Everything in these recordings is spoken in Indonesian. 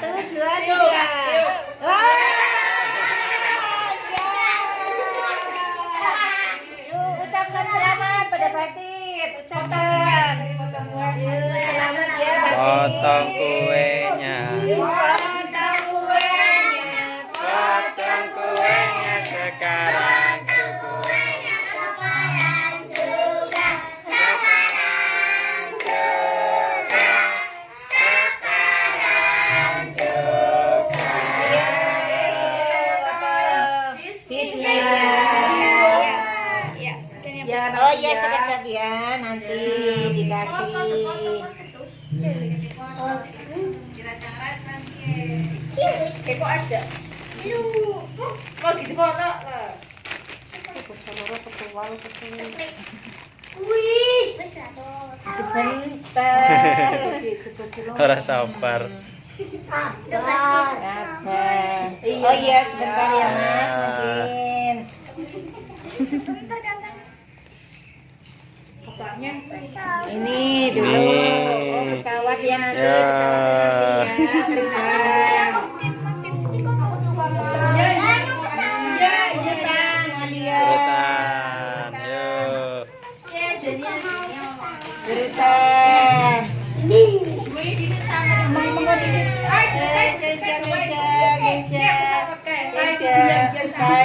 Satu, dua, tiga. Yuk, ucapkan selamat pada Basit. Ucapkan. Yuk, selamat ya Basit. Potong kuenya. Potong kuenya. Potong kuenya sekarang Bismillah. Oh iya sekejap ya nanti dikasih. Kepo aja. Mau gitu foto lah. Sebentar. Ora sabar. Sabar. Oh iya sebentar ya Mas mungkin. Ini dulu. Ini. Oh pesawat ya nanti. Ya.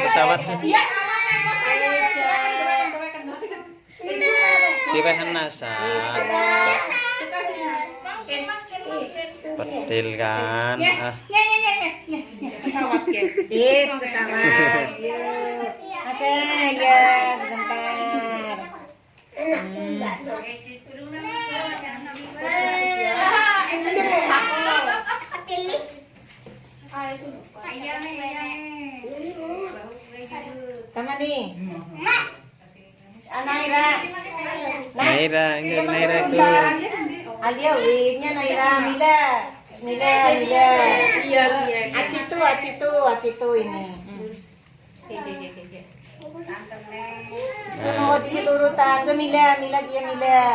Pesawat nanti ya. Terbang. Nasan. Pedil kan. Ah. Yes, pesawat. Yuk. Oke, ya, sebentar. Hmm. Sama nih. Naira. Naira, ini Naira itu. Alia wingnya Naira, Mila. Mila, Mila. Iya, iya. Acitu, Acitu, Acitu ini. Hmm. mau di situ urutan ke Mila, Mila dia Mila.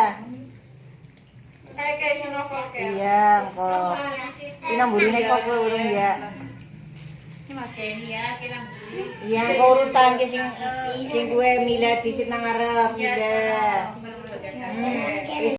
Iya, kok. Ini buline kok gue urung ya. Iya, kok urutan ke sing sing gue Mila di situ nang ngarep Mila. Hmm.